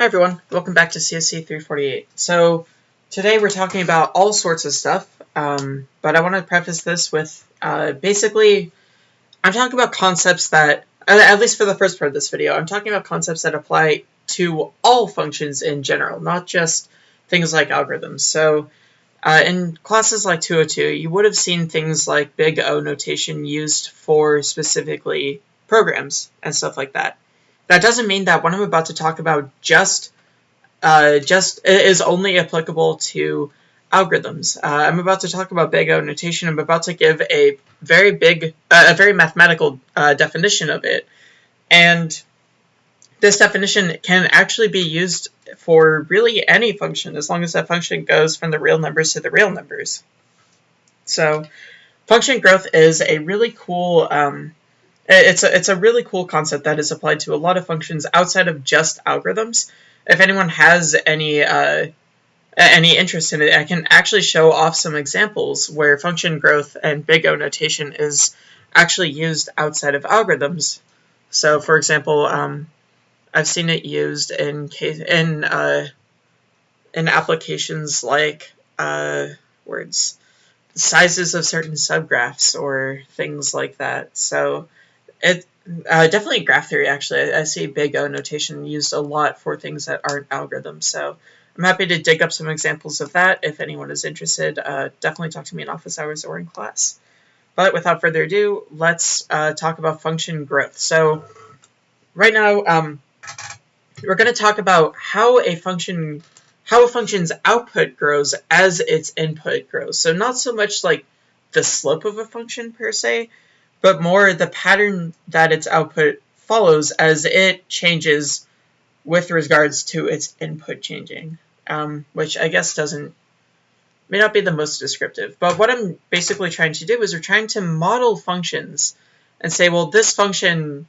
Hi everyone, welcome back to CSC 348. So today we're talking about all sorts of stuff, um, but I want to preface this with uh, basically I'm talking about concepts that, at least for the first part of this video, I'm talking about concepts that apply to all functions in general, not just things like algorithms. So uh, in classes like 202, you would have seen things like big O notation used for specifically programs and stuff like that. That doesn't mean that what I'm about to talk about just uh, just is only applicable to algorithms. Uh, I'm about to talk about big O notation. I'm about to give a very big, uh, a very mathematical uh, definition of it. And this definition can actually be used for really any function as long as that function goes from the real numbers to the real numbers. So function growth is a really cool um, it's a, it's a really cool concept that is applied to a lot of functions outside of just algorithms. If anyone has any uh, any interest in it, I can actually show off some examples where function growth and big O notation is actually used outside of algorithms. So, for example, um, I've seen it used in case in uh, in applications like uh, words sizes of certain subgraphs or things like that. So it uh, definitely graph theory. Actually, I, I, see big O notation used a lot for things that aren't algorithms. So I'm happy to dig up some examples of that. If anyone is interested, uh, definitely talk to me in office hours or in class. But without further ado, let's uh, talk about function growth. So right now, um, we're going to talk about how a function how a function's output grows as its input grows. So not so much like the slope of a function per se, but more the pattern that its output follows as it changes with regards to its input changing, um, which I guess doesn't may not be the most descriptive. But what I'm basically trying to do is we're trying to model functions and say, well, this function,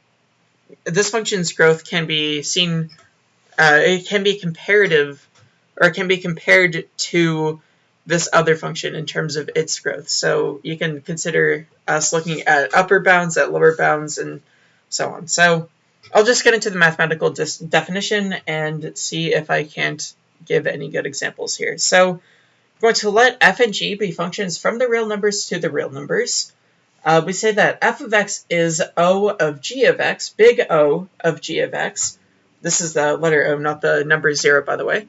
this function's growth can be seen, uh, it can be comparative, or it can be compared to this other function in terms of its growth. So you can consider us looking at upper bounds, at lower bounds, and so on. So I'll just get into the mathematical definition and see if I can't give any good examples here. So I'm going to let f and g be functions from the real numbers to the real numbers. Uh, we say that f of x is O of g of x, big O of g of x. This is the letter O, not the number 0, by the way.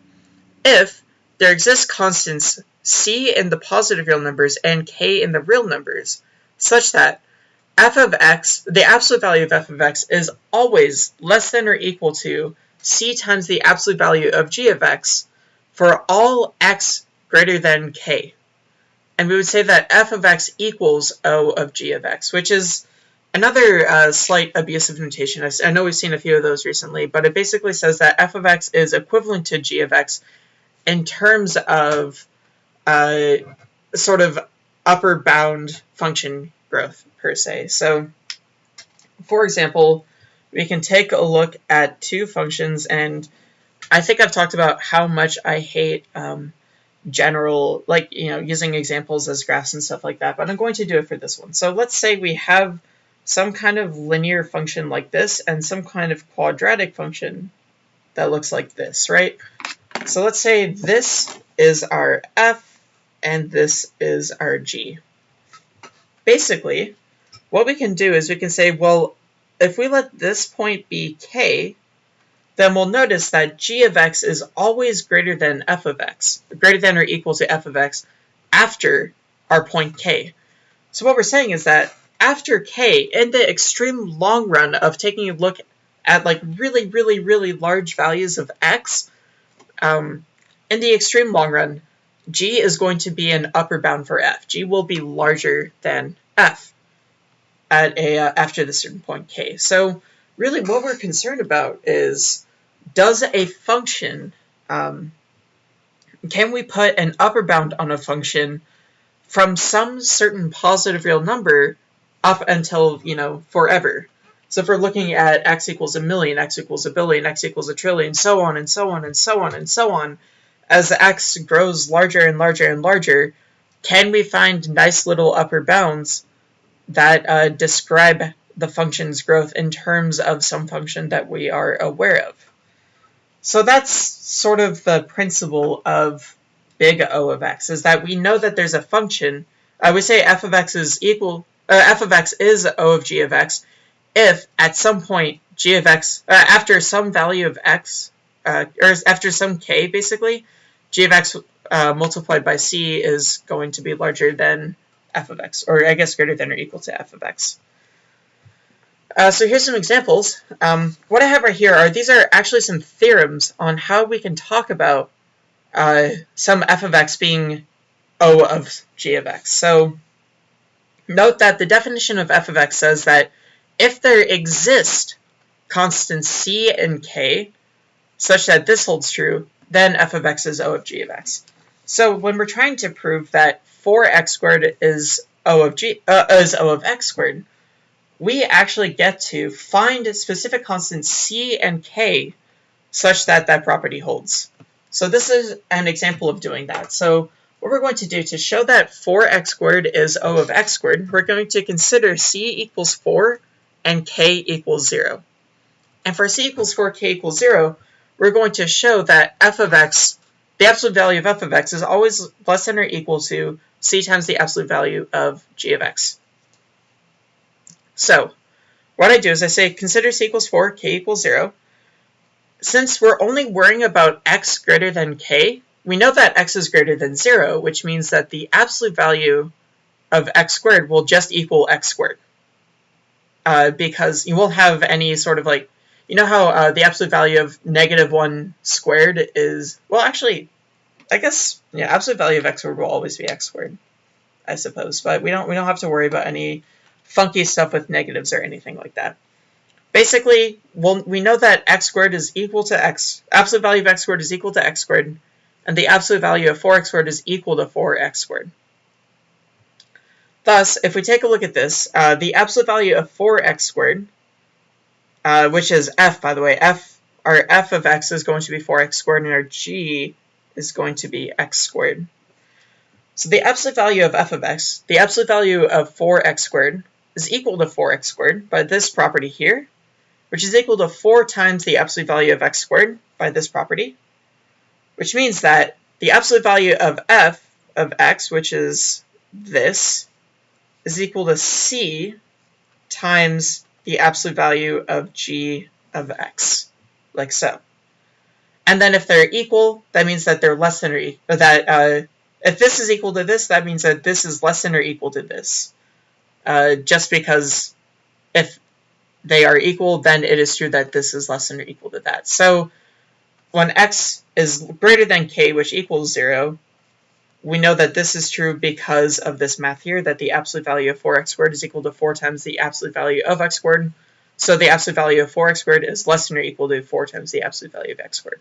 If there exists constants c in the positive real numbers and k in the real numbers, such that f of x, the absolute value of f of x, is always less than or equal to c times the absolute value of g of x for all x greater than k. And we would say that f of x equals O of g of x, which is another uh, slight abusive notation. I know we've seen a few of those recently, but it basically says that f of x is equivalent to g of x in terms of uh, sort of upper bound function growth per se. So for example, we can take a look at two functions and I think I've talked about how much I hate um, general, like, you know, using examples as graphs and stuff like that, but I'm going to do it for this one. So let's say we have some kind of linear function like this and some kind of quadratic function that looks like this, right? So let's say this is our f and this is our g. Basically, what we can do is we can say, well, if we let this point be k, then we'll notice that g of x is always greater than f of x, greater than or equal to f of x after our point k. So what we're saying is that after k, in the extreme long run of taking a look at like really, really, really large values of x, um, in the extreme long run, g is going to be an upper bound for f. g will be larger than f at a uh, after the certain point k. So really what we're concerned about is does a function, um, can we put an upper bound on a function from some certain positive real number up until, you know, forever? So if we're looking at x equals a million, x equals a billion, x equals a trillion, so on and so on and so on and so on, as x grows larger and larger and larger, can we find nice little upper bounds that uh, describe the function's growth in terms of some function that we are aware of? So that's sort of the principle of big O of x, is that we know that there's a function, uh, we say f of x is equal, uh, f of x is O of g of x, if at some point g of x, uh, after some value of x, uh, or after some k basically, g of x uh, multiplied by c is going to be larger than f of x, or I guess greater than or equal to f of x. Uh, so here's some examples. Um, what I have right here are, these are actually some theorems on how we can talk about uh, some f of x being O of g of x. So note that the definition of f of x says that if there exist constants c and k such that this holds true, then f of x is O of g of x. So when we're trying to prove that 4x squared is O of g uh, is O of x squared, we actually get to find specific constants c and k such that that property holds. So this is an example of doing that. So what we're going to do to show that 4x squared is O of x squared, we're going to consider c equals 4 and k equals 0. And for c equals 4, k equals 0, we're going to show that f of x, the absolute value of f of x is always less than or equal to c times the absolute value of g of x. So what I do is I say consider c equals 4, k equals 0. Since we're only worrying about x greater than k, we know that x is greater than 0, which means that the absolute value of x squared will just equal x squared. Uh, because you won't have any sort of like, you know how uh, the absolute value of negative 1 squared is, well actually, I guess, yeah, absolute value of x squared will always be x squared, I suppose. But we don't, we don't have to worry about any funky stuff with negatives or anything like that. Basically, well, we know that x squared is equal to x, absolute value of x squared is equal to x squared, and the absolute value of 4x squared is equal to 4x squared. Thus, if we take a look at this, uh, the absolute value of 4x squared, uh, which is f, by the way, f, our f of x is going to be 4x squared, and our g is going to be x squared. So the absolute value of f of x, the absolute value of 4x squared, is equal to 4x squared by this property here, which is equal to 4 times the absolute value of x squared by this property, which means that the absolute value of f of x, which is this, is equal to c times the absolute value of g of x, like so. And then if they're equal, that means that they're less than or equal, that uh, if this is equal to this, that means that this is less than or equal to this. Uh, just because if they are equal, then it is true that this is less than or equal to that. So when x is greater than k, which equals 0, we know that this is true because of this math here, that the absolute value of 4x squared is equal to 4 times the absolute value of x squared. So the absolute value of 4x squared is less than or equal to 4 times the absolute value of x squared.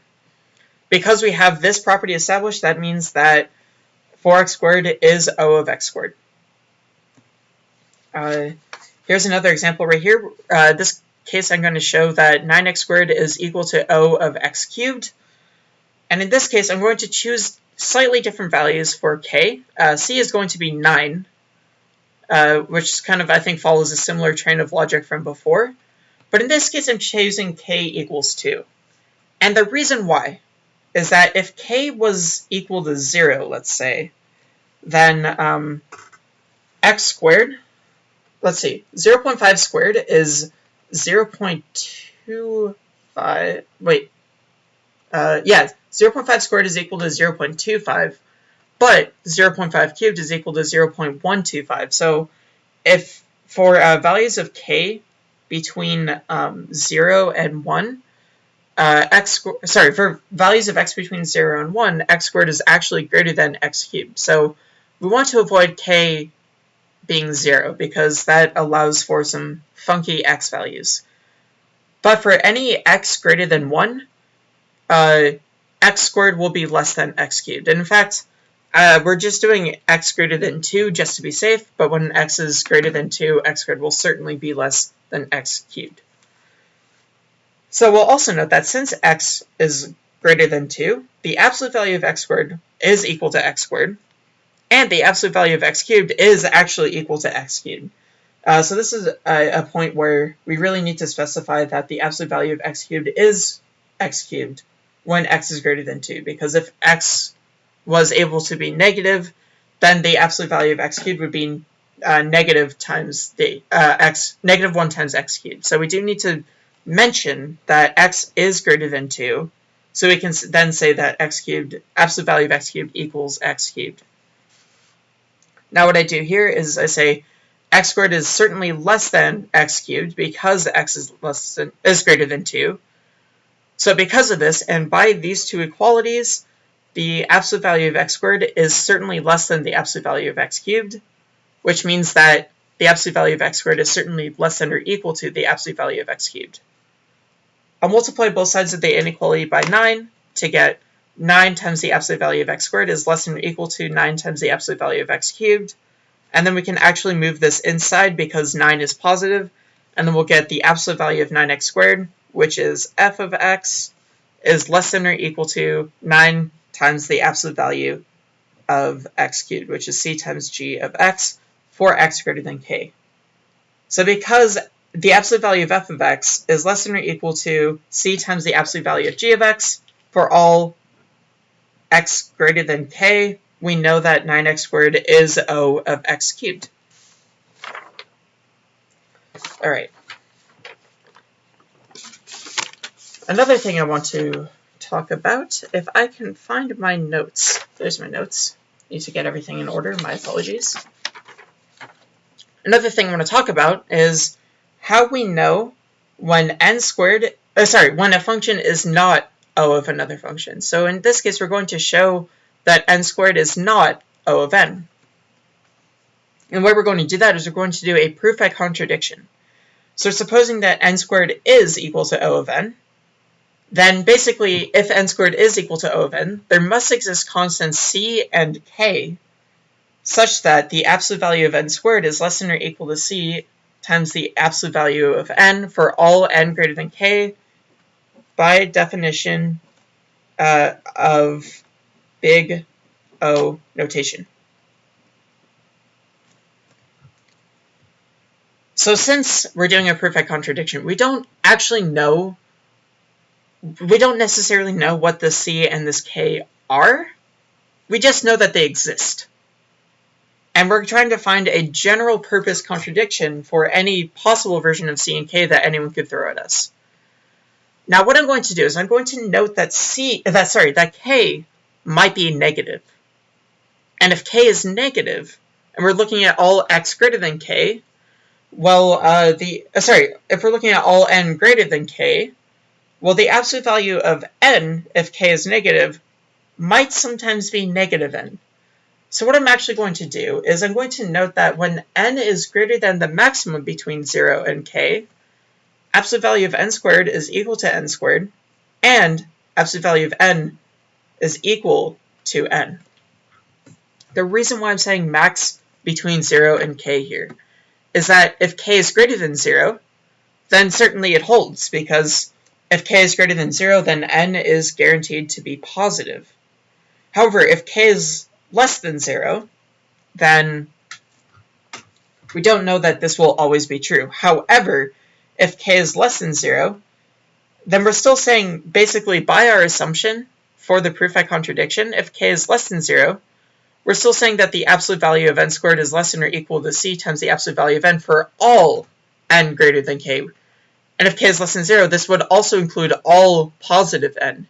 Because we have this property established, that means that 4x squared is O of x squared. Uh, here's another example right here. Uh, this case I'm going to show that 9x squared is equal to O of x cubed. And in this case, I'm going to choose slightly different values for k. Uh, c is going to be 9, uh, which kind of, I think, follows a similar train of logic from before. But in this case, I'm choosing k equals 2. And the reason why is that if k was equal to 0, let's say, then um, x squared let's see, 0 0.5 squared is 0 0.25, wait, uh, yeah, 0 0.5 squared is equal to 0.25, but 0.5 cubed is equal to 0.125. So if for uh, values of k between um, 0 and 1, uh, x sorry, for values of x between 0 and 1, x squared is actually greater than x cubed. So we want to avoid k being 0 because that allows for some funky x values. But for any x greater than 1, uh, x squared will be less than x cubed. And in fact, uh, we're just doing x greater than 2 just to be safe, but when x is greater than 2, x squared will certainly be less than x cubed. So we'll also note that since x is greater than 2, the absolute value of x squared is equal to x squared, and the absolute value of x cubed is actually equal to x cubed. Uh, so this is a, a, point where we really need to specify that the absolute value of x cubed is x cubed, when x is greater than 2, because if x was able to be negative, then the absolute value of x cubed would be uh, negative times the uh, x negative 1 times x cubed. So we do need to mention that x is greater than 2, so we can then say that x cubed, absolute value of x cubed equals x cubed. Now what I do here is I say x squared is certainly less than x cubed because x is less than is greater than 2. So because of this, and by these two equalities, the absolute value of x squared is certainly less than the absolute value of x cubed, which means that the absolute value of x squared is certainly less than or equal to the absolute value of x cubed. I'll multiply both sides of the inequality by 9 to get 9 times the absolute value of x squared is less than or equal to 9 times the absolute value of x cubed. And then we can actually move this inside because 9 is positive, and then we'll get the absolute value of 9x squared, which is f of x is less than or equal to 9 times the absolute value of x cubed, which is c times g of x for x greater than k. So because the absolute value of f of x is less than or equal to c times the absolute value of g of x for all x greater than k, we know that 9x squared is O of x cubed. All right. Another thing I want to talk about, if I can find my notes. There's my notes. Need to get everything in order. My apologies. Another thing I want to talk about is how we know when n squared, uh, sorry, when a function is not O of another function. So in this case, we're going to show that n squared is not O of n. And way we're going to do that is we're going to do a proof by contradiction. So supposing that n squared is equal to O of n, then basically if n squared is equal to O of n, there must exist constants c and k such that the absolute value of n squared is less than or equal to c times the absolute value of n for all n greater than k by definition uh, of big O notation. So since we're doing a by contradiction, we don't actually know, we don't necessarily know what the C and this K are. We just know that they exist. And we're trying to find a general purpose contradiction for any possible version of C and K that anyone could throw at us. Now what I'm going to do is I'm going to note that C, that sorry, that K might be negative. And if k is negative, and we're looking at all x greater than k, well, uh, the uh, sorry, if we're looking at all n greater than k, well, the absolute value of n, if k is negative, might sometimes be negative n. So what I'm actually going to do is I'm going to note that when n is greater than the maximum between 0 and k, absolute value of n squared is equal to n squared, and absolute value of n is equal to n. The reason why I'm saying max between 0 and k here is that if k is greater than 0, then certainly it holds, because if k is greater than 0, then n is guaranteed to be positive. However, if k is less than 0, then we don't know that this will always be true. However, if k is less than 0, then we're still saying, basically by our assumption, for the proof by contradiction, if k is less than 0, we're still saying that the absolute value of n squared is less than or equal to c times the absolute value of n for all n greater than k. And if k is less than 0, this would also include all positive n.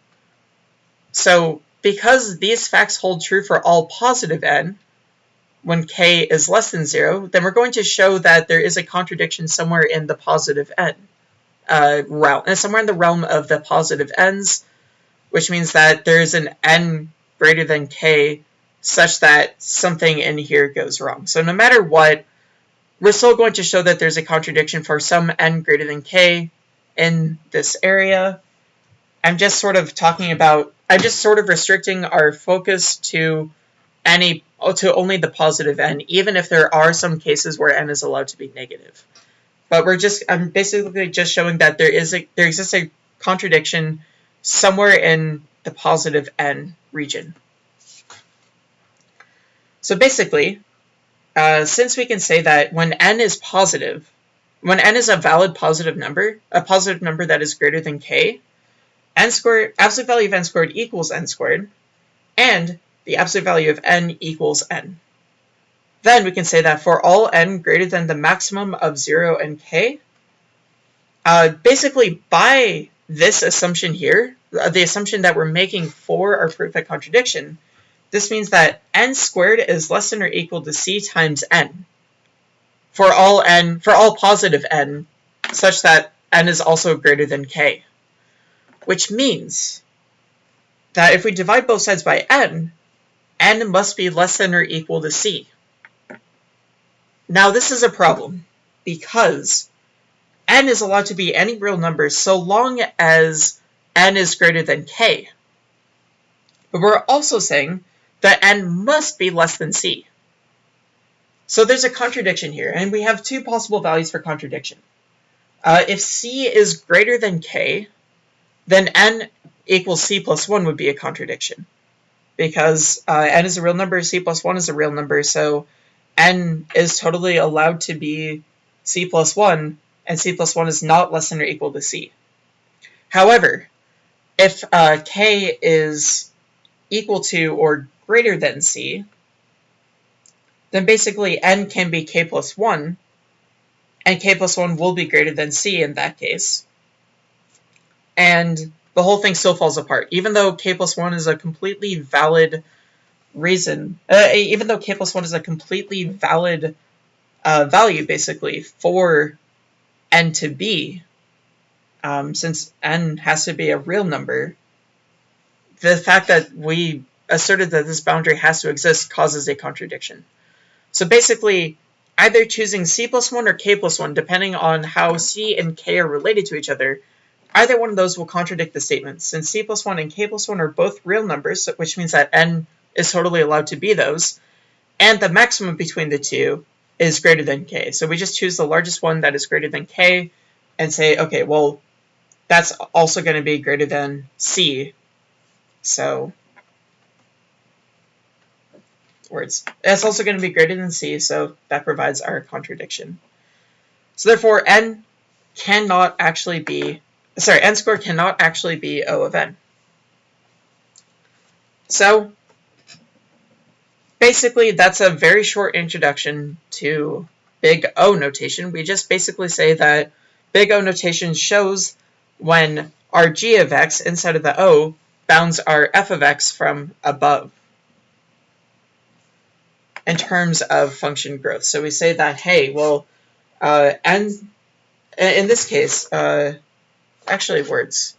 So because these facts hold true for all positive n, when k is less than 0, then we're going to show that there is a contradiction somewhere in the positive n uh, realm, somewhere in the realm of the positive n's, which means that there's an n greater than k such that something in here goes wrong. So no matter what, we're still going to show that there's a contradiction for some n greater than k in this area. I'm just sort of talking about, I'm just sort of restricting our focus to any, to only the positive n, even if there are some cases where n is allowed to be negative. But we're just, I'm basically just showing that there is a, there exists a contradiction somewhere in the positive n region. So basically, uh, since we can say that when n is positive, when n is a valid positive number, a positive number that is greater than k, n squared, absolute value of n squared equals n squared, and the absolute value of n equals n. Then we can say that for all n greater than the maximum of 0 and k, uh, basically by this assumption here, the assumption that we're making for our proof of contradiction, this means that n squared is less than or equal to c times n for all n, for all positive n, such that n is also greater than k. Which means that if we divide both sides by n, n must be less than or equal to c. Now this is a problem because n is allowed to be any real number so long as n is greater than k. But we're also saying that n must be less than c. So there's a contradiction here, and we have two possible values for contradiction. Uh, if c is greater than k, then n equals c plus 1 would be a contradiction. Because uh, n is a real number, c plus 1 is a real number, so n is totally allowed to be c plus 1, and c plus 1 is not less than or equal to c. However, if uh, k is equal to or greater than c, then basically n can be k plus 1, and k plus 1 will be greater than c in that case. And the whole thing still falls apart. Even though k plus 1 is a completely valid reason, uh, even though k plus 1 is a completely valid uh, value, basically, for n to be, um, since n has to be a real number, the fact that we asserted that this boundary has to exist causes a contradiction. So basically, either choosing c plus 1 or k plus 1, depending on how c and k are related to each other, either one of those will contradict the statement. Since c plus 1 and k plus 1 are both real numbers, which means that n is totally allowed to be those, and the maximum between the two is greater than k. So we just choose the largest one that is greater than k and say, okay, well, that's also going to be greater than c. So words. It's also going to be greater than c, so that provides our contradiction. So therefore, n cannot actually be, sorry, n squared cannot actually be O of n. So basically, that's a very short introduction to big O notation. We just basically say that big O notation shows when our g of x inside of the O bounds our f of x from above in terms of function growth. So we say that, hey, well, uh, and in this case, uh, actually words.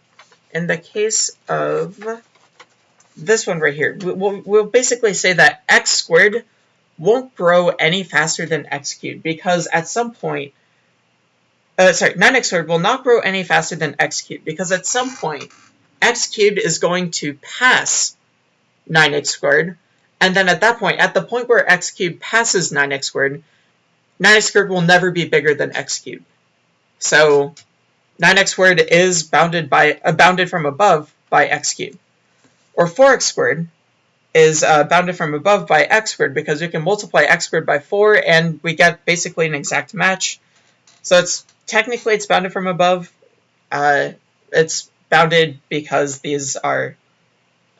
In the case of this one right here, we'll, we'll basically say that x squared won't grow any faster than x cubed because at some point, uh, sorry, 9x squared will not grow any faster than x cubed because at some point, x cubed is going to pass 9x squared and then at that point, at the point where x cubed passes 9x squared, 9x squared will never be bigger than x cubed. So 9x squared is bounded by uh, bounded from above by x cubed. Or 4x squared is uh, bounded from above by x squared because we can multiply x squared by 4 and we get basically an exact match. So it's technically it's bounded from above. Uh, it's bounded because these are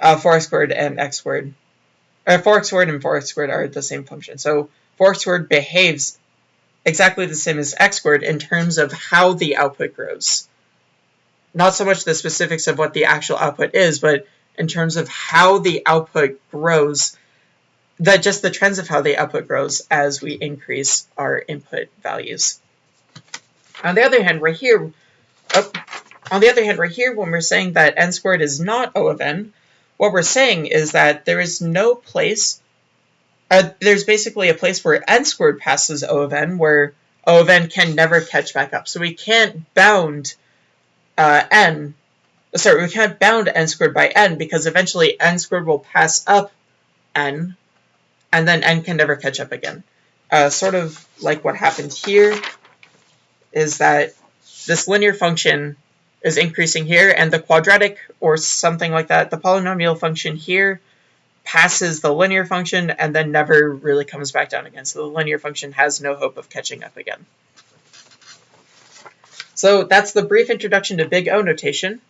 uh, 4x squared and x squared uh, 4x squared and 4x squared are the same function. So 4x squared behaves exactly the same as x squared in terms of how the output grows. Not so much the specifics of what the actual output is, but in terms of how the output grows, that just the trends of how the output grows as we increase our input values. On the other hand, right here, oh, on the other hand, right here, when we're saying that n squared is not O of n, what we're saying is that there is no place, uh, there's basically a place where n squared passes O of n, where O of n can never catch back up. So we can't bound uh, n, sorry, we can't bound n squared by n because eventually n squared will pass up n, and then n can never catch up again. Uh, sort of like what happened here is that this linear function is increasing here, and the quadratic or something like that, the polynomial function here passes the linear function and then never really comes back down again. So the linear function has no hope of catching up again. So that's the brief introduction to big O notation.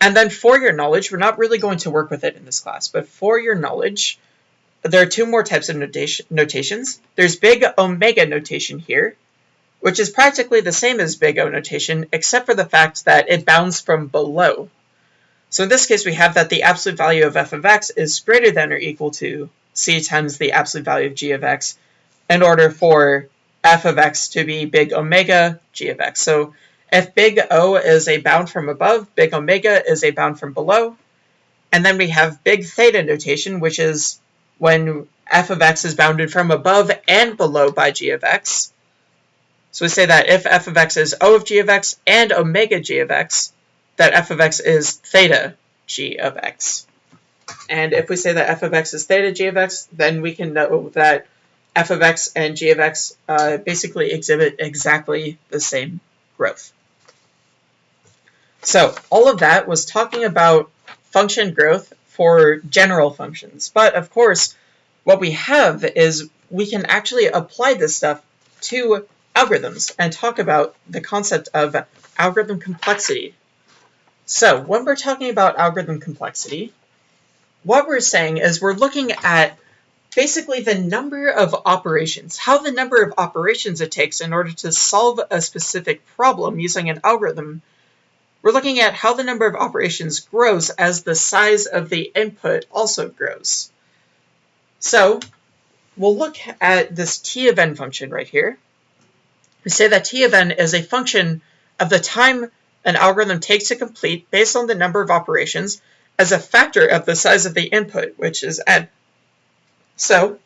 And then for your knowledge, we're not really going to work with it in this class, but for your knowledge, there are two more types of notation, notations. There's big omega notation here, which is practically the same as big O notation, except for the fact that it bounds from below. So in this case, we have that the absolute value of f of x is greater than or equal to c times the absolute value of g of x in order for f of x to be big omega g of x. So if big O is a bound from above, big omega is a bound from below. And then we have big theta notation, which is when f of x is bounded from above and below by g of x. So we say that if f of x is O of g of x and omega g of x, that f of x is theta g of x. And if we say that f of x is theta g of x, then we can know that f of x and g of x uh, basically exhibit exactly the same growth. So all of that was talking about function growth for general functions. But of course, what we have is we can actually apply this stuff to algorithms and talk about the concept of algorithm complexity. So when we're talking about algorithm complexity, what we're saying is we're looking at basically the number of operations, how the number of operations it takes in order to solve a specific problem using an algorithm. We're looking at how the number of operations grows as the size of the input also grows. So we'll look at this t of n function right here. We say that t of n is a function of the time an algorithm takes to complete based on the number of operations as a factor of the size of the input, which is n. So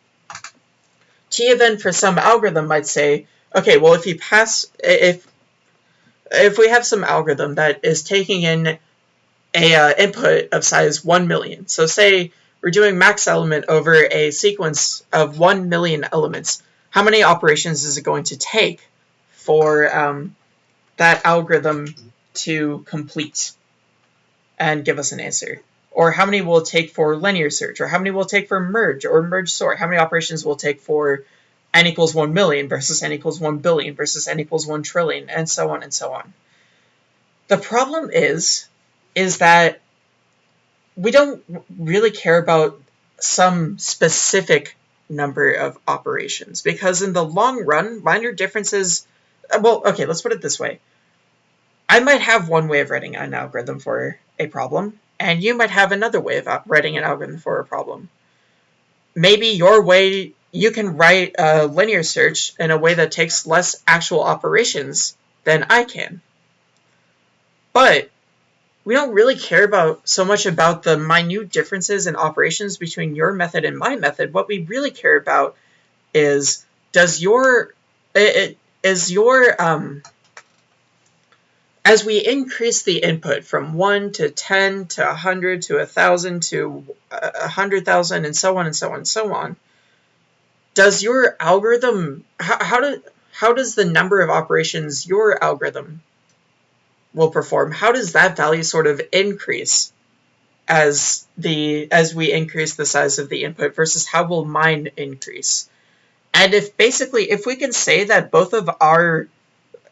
t of n for some algorithm might say, okay, well if you pass, if if we have some algorithm that is taking in a uh, input of size 1 million, so say we're doing max element over a sequence of 1 million elements, how many operations is it going to take for um, that algorithm to complete and give us an answer? or how many will take for linear search, or how many will take for merge or merge sort, how many operations will take for n equals 1 million versus n equals 1 billion versus n equals 1 trillion, and so on and so on. The problem is, is that we don't really care about some specific number of operations because in the long run, minor differences, Uh, well, okay, let's put it this way. I might have one way of writing an algorithm for a problem, and you might have another way of uh, writing an algorithm for a problem. Maybe your way, you can write a linear search in a way that takes less actual operations than I can. But we don't really care about so much about the minute differences in operations between your method and my method. What we really care about is does your it, is your um, as we increase the input from 1 to 10 to 100 to 1,000 to 100,000 and so on and so on and so on, does your algorithm, how, how, do, how does the number of operations your algorithm will perform, how does that value sort of increase as the as we increase the size of the input versus how will mine increase? And if basically, if we can say that both of our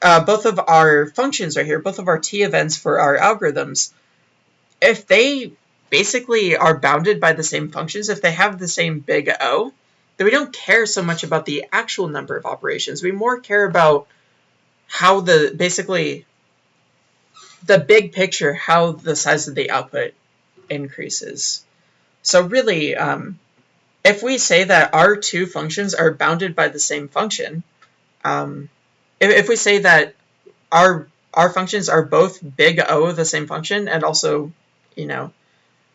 uh, both of our functions are here, both of our t events for our algorithms, if they basically are bounded by the same functions, if they have the same big O, then we don't care so much about the actual number of operations. We more care about how the, basically, the big picture, how the size of the output increases. So really, um, if we say that our two functions are bounded by the same function, um, if, if we say that our our functions are both big O, of the same function, and also, you know,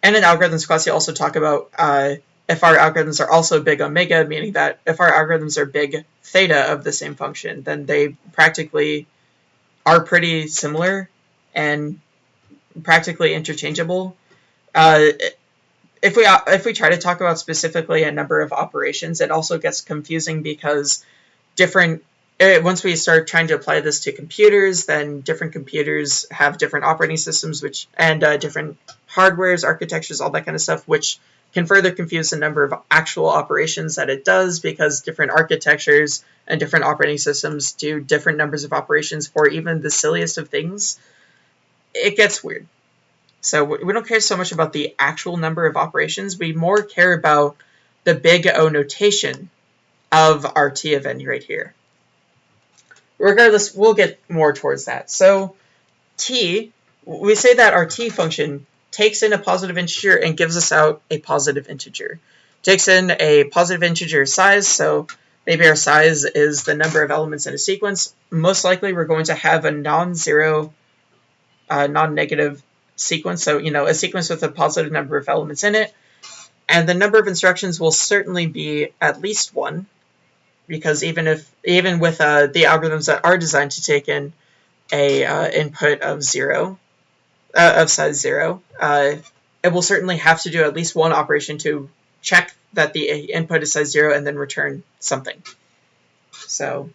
and in algorithms class you also talk about uh, if our algorithms are also big omega, meaning that if our algorithms are big theta of the same function, then they practically are pretty similar and practically interchangeable. Uh, if we if we try to talk about specifically a number of operations, it also gets confusing because different it, once we start trying to apply this to computers, then different computers have different operating systems, which and uh, different hardwares, architectures, all that kind of stuff, which can further confuse the number of actual operations that it does because different architectures and different operating systems do different numbers of operations for even the silliest of things. It gets weird. So we don't care so much about the actual number of operations. We more care about the big O notation of our t of n right here. Regardless, we'll get more towards that. So t, we say that our t function takes in a positive integer and gives us out a positive integer. Takes in a positive integer size, so maybe our size is the number of elements in a sequence. Most likely we're going to have a non-zero, uh, non-negative sequence, so you know a sequence with a positive number of elements in it. And the number of instructions will certainly be at least one, because even if even with uh, the algorithms that are designed to take in a uh, input of zero, uh, of size zero, uh, it will certainly have to do at least one operation to check that the input is size zero and then return something. So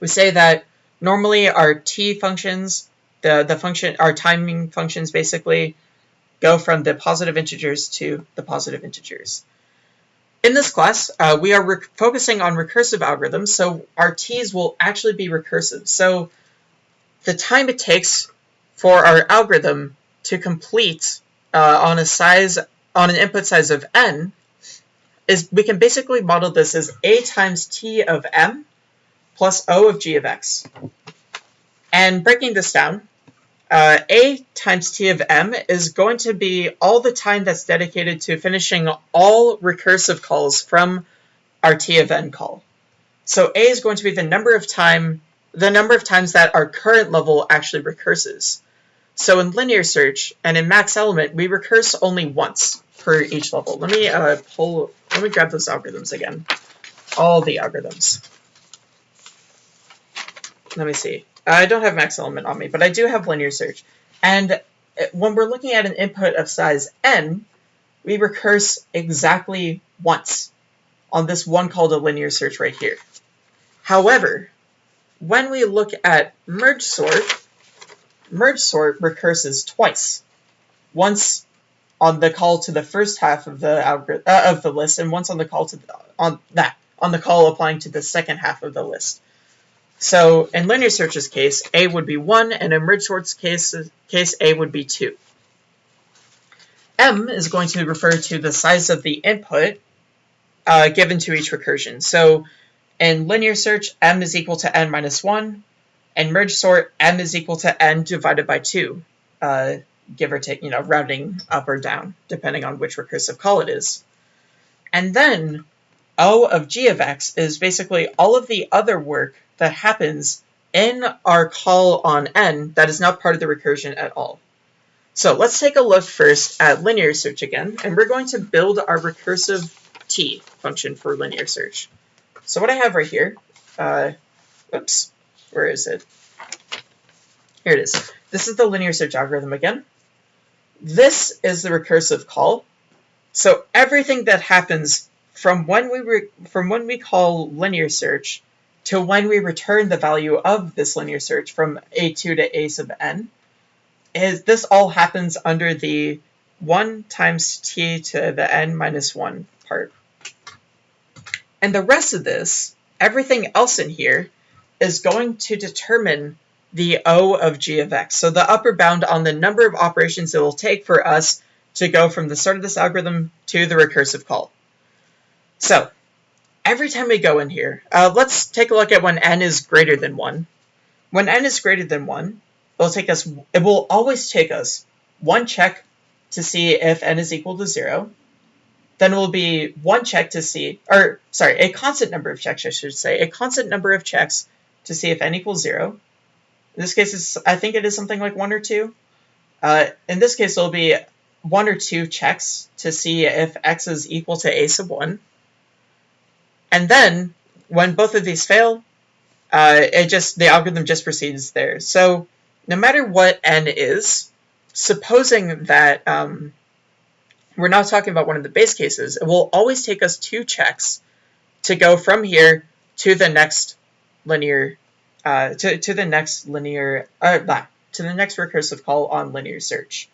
we say that normally our t functions, the, the function, our timing functions basically go from the positive integers to the positive integers. In this class, uh, we are focusing on recursive algorithms, so our t's will actually be recursive. So the time it takes for our algorithm to complete uh, on a size on an input size of n is we can basically model this as a times t of m plus o of g of x. And breaking this down, uh, a times t of m is going to be all the time that's dedicated to finishing all recursive calls from our t of n call. So a is going to be the number of time the number of times that our current level actually recurses. So in linear search and in max element, we recurse only once per each level. Let me uh, pull, let me grab those algorithms again. All the algorithms. Let me see. I don't have max element on me, but I do have linear search. And when we're looking at an input of size n, we recurse exactly once on this one called a linear search right here. However, when we look at merge sort, merge sort recurses twice. Once on the call to the first half of the algorithm uh, of the list, and once on the call to the, on that on the call applying to the second half of the list. So in linear search's case, A would be 1, and in merge sort's case, case A would be 2. M is going to refer to the size of the input uh, given to each recursion. So in linear search, M is equal to N minus 1, and merge sort, M is equal to N divided by 2, uh, give or take, you know, rounding up or down, depending on which recursive call it is. And then O of G of X is basically all of the other work that happens in our call on n that is not part of the recursion at all. So let's take a look first at linear search again, and we're going to build our recursive t function for linear search. So what I have right here, uh, oops, where is it? Here it is. This is the linear search algorithm again. This is the recursive call. So everything that happens from when we from when we call linear search to when we return the value of this linear search from a2 to a sub n, is this all happens under the 1 times t to the n minus 1 part. And the rest of this, everything else in here, is going to determine the O of g of x. So the upper bound on the number of operations it will take for us to go from the start of this algorithm to the recursive call. So every time we go in here, uh, let's take a look at when n is greater than 1. When n is greater than 1, it'll take us, it will always take us one check to see if n is equal to 0. Then it will be one check to see, or sorry, a constant number of checks, I should say, a constant number of checks to see if n equals 0. In this case, it's, I think it is something like 1 or 2. Uh, in this case, it'll be 1 or 2 checks to see if x is equal to a sub 1. And then when both of these fail, uh, it just the algorithm just proceeds there. So no matter what n is, supposing that um, we're not talking about one of the base cases, it will always take us two checks to go from here to the next linear, uh, to, to the next linear, uh, to the next recursive call on linear search.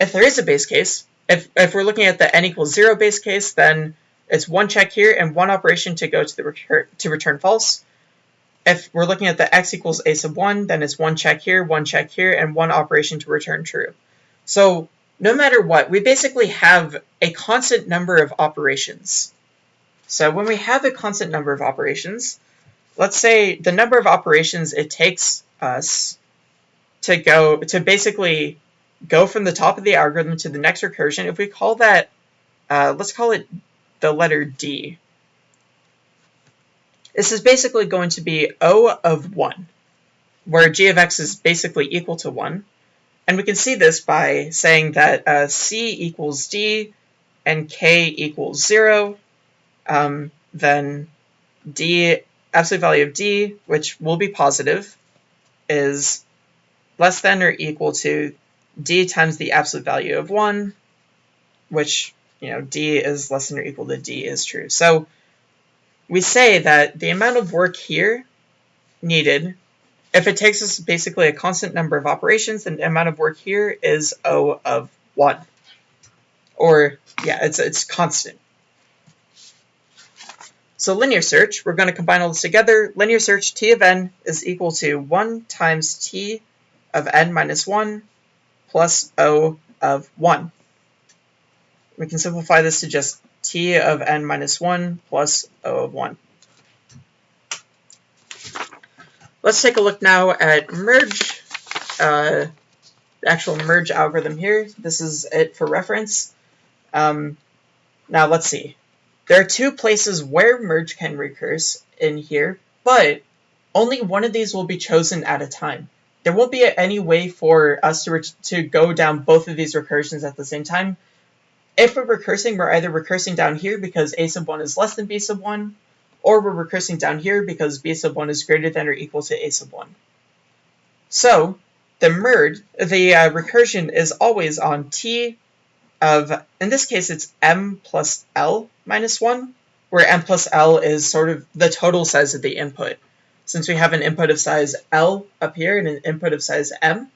If there is a base case, if, if we're looking at the n equals 0 base case, then it's one check here and one operation to go to the return to return false. If we're looking at the x equals a sub 1, then it's one check here, one check here, and one operation to return true. So no matter what, we basically have a constant number of operations. So when we have a constant number of operations, let's say the number of operations it takes us to go to basically go from the top of the algorithm to the next recursion, if we call that, uh, let's call it the letter D. This is basically going to be O of 1, where g of x is basically equal to 1. And we can see this by saying that uh, c equals d and k equals 0. Um, then d, absolute value of d, which will be positive, is less than or equal to d times the absolute value of 1, which, you know, d is less than or equal to d is true. So we say that the amount of work here needed if it takes us basically a constant number of operations, then the amount of work here is O of 1. Or, yeah, it's, it's constant. So linear search, we're going to combine all this together. Linear search t of n is equal to 1 times t of n minus 1 plus O of 1. We can simplify this to just t of n minus 1 plus O of 1. Let's take a look now at merge, uh, actual merge algorithm here. This is it for reference. Um, now let's see. There are two places where merge can recurse in here, but only one of these will be chosen at a time. There won't be any way for us to, to go down both of these recursions at the same time. If we're recursing, we're either recursing down here because a sub 1 is less than b sub 1, or we're recursing down here because b sub 1 is greater than or equal to a sub 1. So the merge, the uh, recursion is always on t of, in this case it's m plus l minus 1, where m plus l is sort of the total size of the input. Since we have an input of size l up here and an input of size m,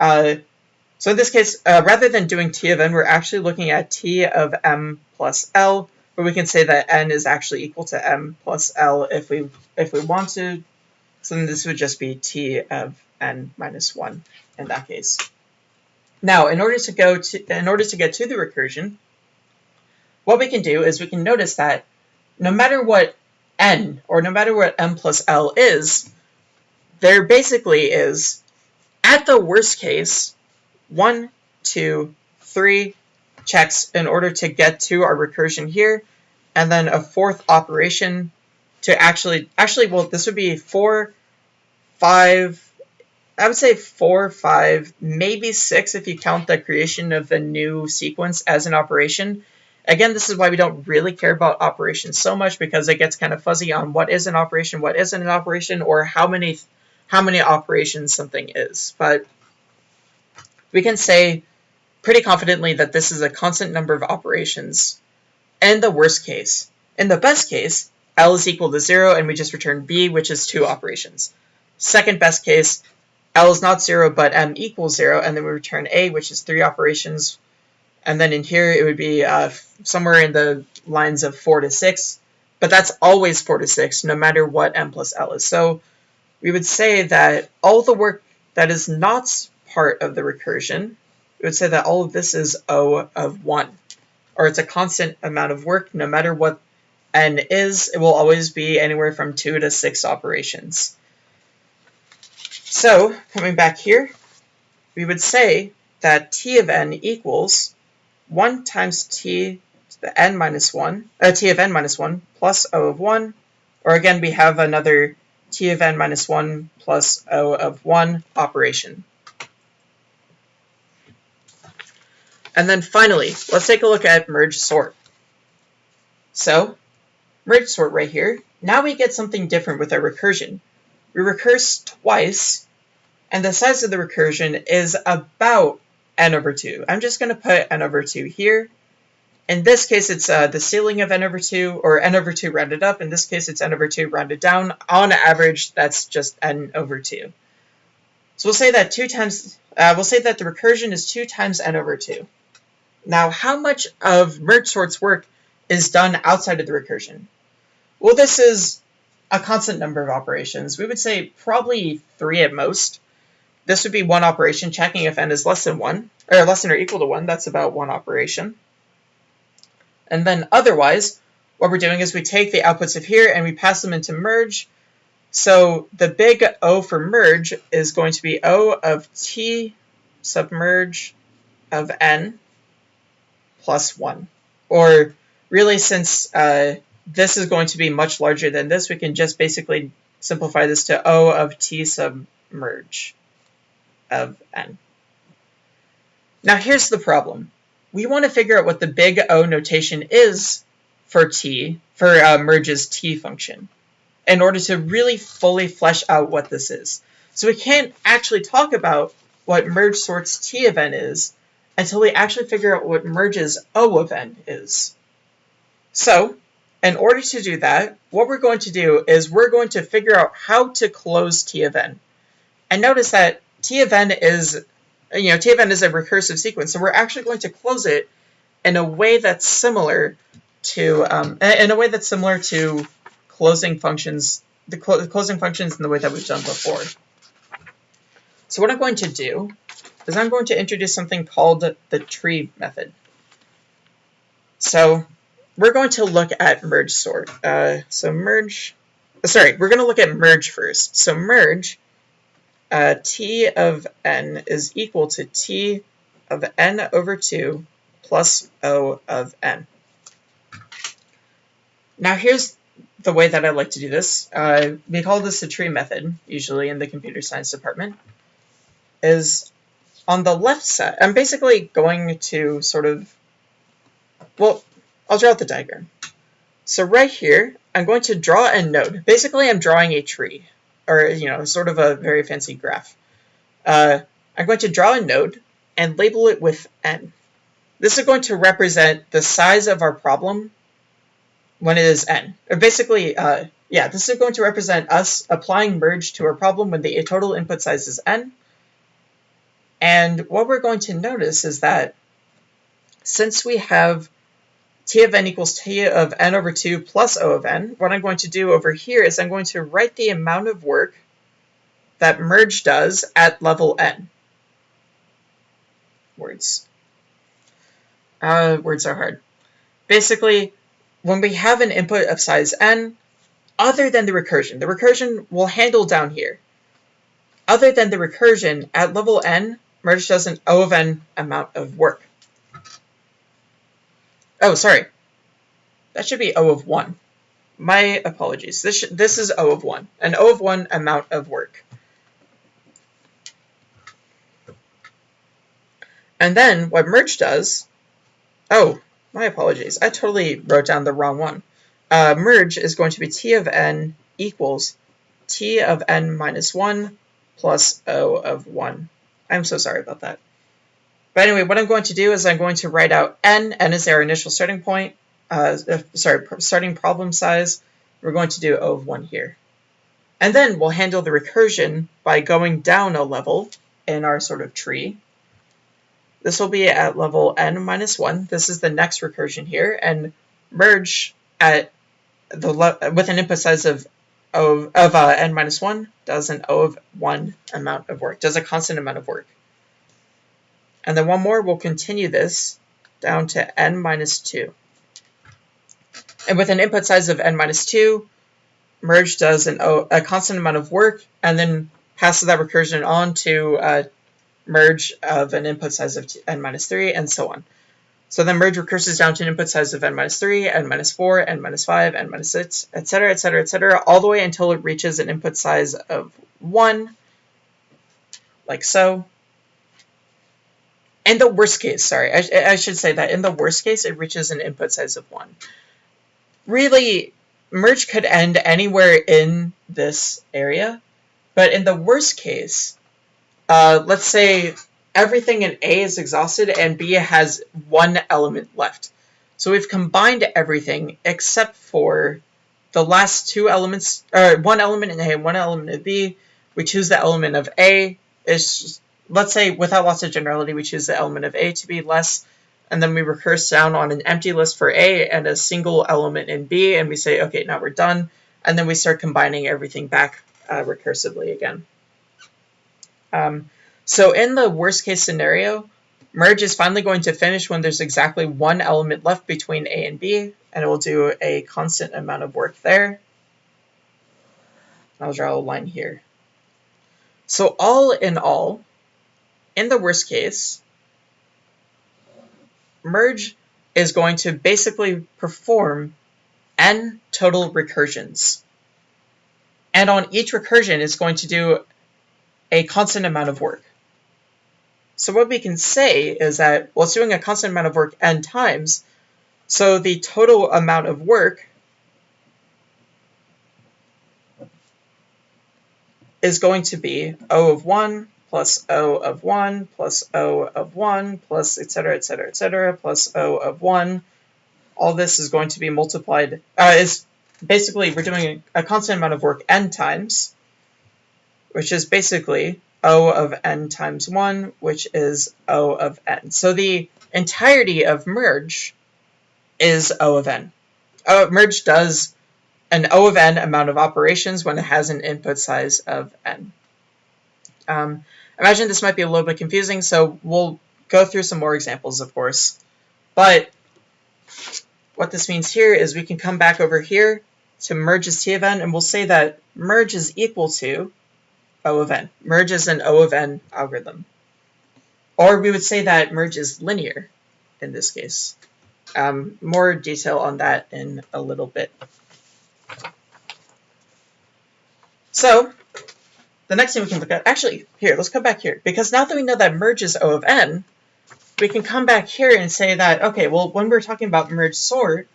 uh, so in this case, uh, rather than doing t of n, we're actually looking at t of m plus l, where we can say that n is actually equal to m plus l if we if we want to. So then this would just be t of n minus 1 in that case. Now, in order to go to in order to get to the recursion, what we can do is we can notice that no matter what n or no matter what m plus l is, there basically is at the worst case one, two, three, checks in order to get to our recursion here, and then a fourth operation to actually, actually, well, this would be four, five, I would say four, five, maybe six if you count the creation of the new sequence as an operation. Again, this is why we don't really care about operations so much because it gets kind of fuzzy on what is an operation, what isn't an operation, or how many how many operations something is. But we can say pretty confidently that this is a constant number of operations in the worst case. In the best case, L is equal to 0 and we just return B, which is two operations. Second best case, L is not 0 but M equals 0 and then we return A, which is three operations. And then in here it would be uh, somewhere in the lines of 4 to 6, but that's always 4 to 6 no matter what M plus L is. So we would say that all the work that is not part of the recursion we would say that all of this is O of 1. Or it's a constant amount of work, no matter what n is, it will always be anywhere from 2 to 6 operations. So, coming back here, we would say that t of n equals 1 times t to the n minus 1, uh, t of n minus 1 plus O of 1, or again we have another t of n minus 1 plus O of 1 operation. And then finally, let's take a look at merge sort. So, merge sort right here. Now we get something different with our recursion. We recurse twice, and the size of the recursion is about n over 2. I'm just going to put n over 2 here. In this case, it's uh, the ceiling of n over 2, or n over 2 rounded up. In this case, it's n over 2 rounded down. On average, that's just n over 2. So we'll say that 2 times, uh, we'll say that the recursion is 2 times n over 2. Now, how much of merge sort's work is done outside of the recursion? Well, this is a constant number of operations. We would say probably three at most. this would be one operation, checking if n is less than 1, or less than or equal to 1. That's about one operation. And then otherwise, what we're doing is we take the outputs of here and we pass them into merge. So the big O for merge is going to be O of t submerge of n plus 1. Or really, since uh, this is going to be much larger than this, we can just basically simplify this to O of t submerge of n. Now here's the problem. We want to figure out what the big O notation is for t, for uh, merge's t function, in order to really fully flesh out what this is. So we can't actually talk about what merge sorts t of n is until we actually figure out what merge's O of n is. So, in order to do that, what we're going to do is we're going to figure out how to close t of n. And notice that t of n is, you know, t of n is a recursive sequence, so we're actually going to close it in a way that's similar to, um, in a way that's similar to closing functions, the, the closing functions in the way that we've done before. So what I'm going to do is I'm going to introduce something called the tree method. So we're going to look at merge sort. Uh, so merge, sorry, we're going to look at merge first. So merge uh, t of n is equal to t of n over 2 plus o of n. Now here's the way that I like to do this. Uh, we call this the tree method, usually in the computer science department, is on the left side, I'm basically going to sort of, well, I'll draw out the diagram. So right here, I'm going to draw a node. Basically, I'm drawing a tree, or, you know, sort of a very fancy graph. Uh, I'm going to draw a node and label it with n. This is going to represent the size of our problem when it is n. Or basically, uh, yeah, this is going to represent us applying merge to our problem when the total input size is n, and what we're going to notice is that since we have t of n equals t of n over 2 plus o of n, what I'm going to do over here is I'm going to write the amount of work that merge does at level n. Words. Uh, words are hard. Basically, when we have an input of size n, other than the recursion, the recursion will handle down here. Other than the recursion, at level n, merge does an O of n amount of work. Oh, sorry. That should be O of 1. My apologies. This, this is O of 1. An O of 1 amount of work. And then what merge does, oh, my apologies. I totally wrote down the wrong one. Uh, merge is going to be T of n equals T of n minus 1 plus O of 1 I'm so sorry about that. But anyway, what I'm going to do is I'm going to write out n. n is our initial starting point. Uh, uh sorry, starting problem size. We're going to do O of 1 here. And then we'll handle the recursion by going down a level in our sort of tree. This will be at level n minus 1. This is the next recursion here. And merge at the with an input size of of, of uh, n minus 1 does an O of 1 amount of work, does a constant amount of work. And then one more, we'll continue this down to n minus 2. And with an input size of n minus 2, merge does an o, a constant amount of work and then passes that recursion on to uh, merge of an input size of n minus 3 and so on. So then merge recurses down to an input size of n minus 3, n minus 4, n minus 5, n minus 6, etc., etc., etc., all the way until it reaches an input size of 1, like so. In the worst case, sorry, I, I should say that in the worst case, it reaches an input size of 1. Really, merge could end anywhere in this area, but in the worst case, uh, let's say everything in A is exhausted and B has one element left. So we've combined everything except for the last two elements, or one element in A and one element in B. We choose the element of A. Is let's say without loss of generality, we choose the element of A to be less, and then we recurse down on an empty list for A and a single element in B, and we say, okay, now we're done, and then we start combining everything back uh, recursively again. Um, So in the worst case scenario, merge is finally going to finish when there's exactly one element left between A and B, and it will do a constant amount of work there. I'll draw a line here. So all in all, in the worst case, merge is going to basically perform n total recursions. And on each recursion, it's going to do a constant amount of work. So what we can say is that, well, it's doing a constant amount of work n times, so the total amount of work is going to be O of 1 plus O of 1 plus O of 1 plus et cetera, et cetera, et cetera, plus O of 1. All this is going to be multiplied, uh, is basically we're doing a constant amount of work n times, which is basically O of n times 1, which is O of n. So the entirety of merge is O of n. Merge does an O of n amount of operations when it has an input size of n. Um, imagine this might be a little bit confusing, so we'll go through some more examples, of course. But what this means here is we can come back over here to merge as t of n, and we'll say that merge is equal to O of n. Merge is an O of n algorithm. Or we would say that merge is linear in this case. Um, more detail on that in a little bit. So the next thing we can look at, actually, here, let's come back here. Because now that we know that merge is O of n, we can come back here and say that, okay, well, when we're talking about merge sort,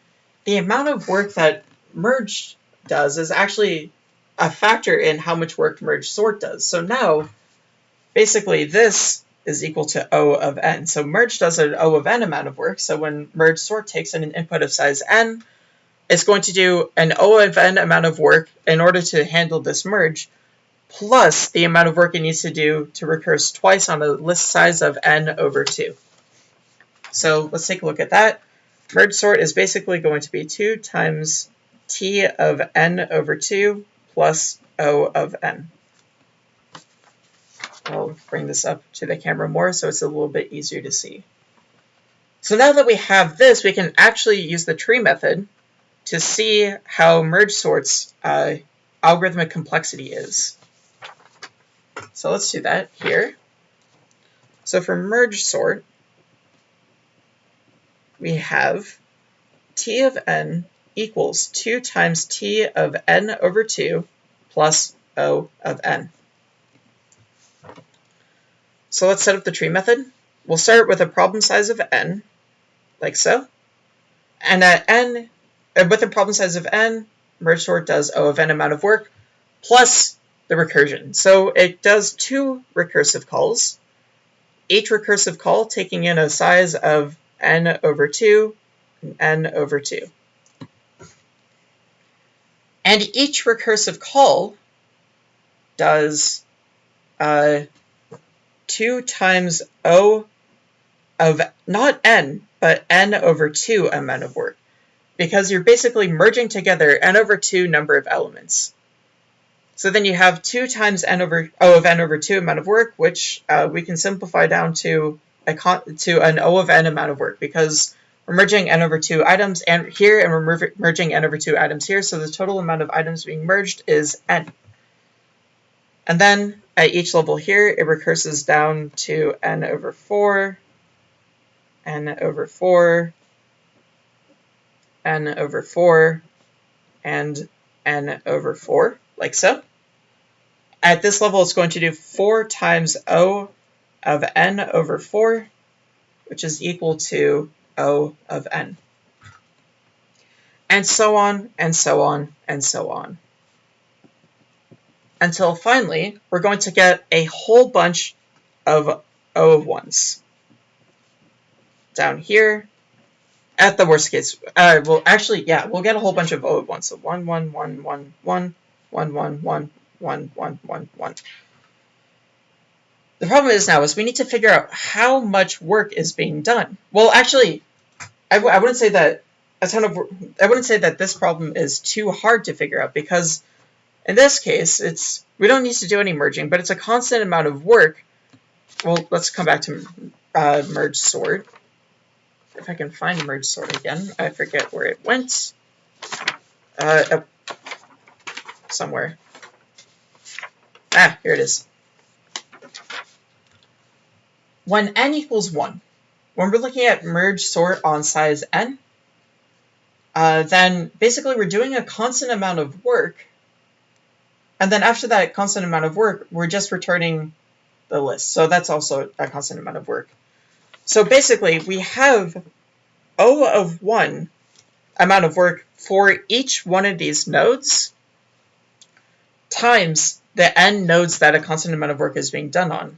the amount of work that merge does is actually a factor in how much work merge sort does. So now, basically, this is equal to O of n. So merge does an O of n amount of work. So when merge sort takes in an input of size n, it's going to do an O of n amount of work in order to handle this merge, plus the amount of work it needs to do to recurse twice on a list size of n over 2. So let's take a look at that. Merge sort is basically going to be 2 times t of n over 2 plus O of n. I'll bring this up to the camera more so it's a little bit easier to see. So now that we have this, we can actually use the tree method to see how merge sort's uh, algorithmic complexity is. So let's do that here. So for merge sort, we have t of n equals 2 times t of n over 2 plus O of n. So let's set up the tree method. We'll start with a problem size of n, like so. And at n, uh, with a problem size of n, merge sort does O of n amount of work plus the recursion. So it does two recursive calls, each recursive call taking in a size of n over 2 and n over 2. And each recursive call does uh, 2 times O of not n, but n over 2 amount of work. Because you're basically merging together n over 2 number of elements. So then you have 2 times n over O of n over 2 amount of work, which uh, we can simplify down to a to an O of n amount of work because we're merging n over 2 items and here and we're merging n over 2 items here. So the total amount of items being merged is n. And then at each level here, it recurses down to n over 4, n over 4, n over 4, and n over 4, like so. At this level, it's going to do 4 times O of n over 4, which is equal to O of n. And so on, and so on, and so on. Until finally, we're going to get a whole bunch of O of 1s. Down here, at the worst case, uh, well, actually, yeah, we'll get a whole bunch of O of 1s. So 1, 1, 1, 1, 1, 1, 1, 1, 1, 1, 1, 1. The problem is now is we need to figure out how much work is being done. Well, actually, I w I wouldn't say that a ton of I wouldn't say that this problem is too hard to figure out because in this case, it's we don't need to do any merging, but it's a constant amount of work well, let's come back to uh, merge sort. If I can find merge sort again, I forget where it went. Uh, uh, somewhere. Ah, here it is. When n equals 1, when we're looking at merge sort on size n, uh, then basically we're doing a constant amount of work, and then after that constant amount of work, we're just returning the list. So that's also a constant amount of work. So basically, we have O of 1 amount of work for each one of these nodes times the n nodes that a constant amount of work is being done on.